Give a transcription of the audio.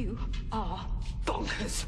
You are bonkers.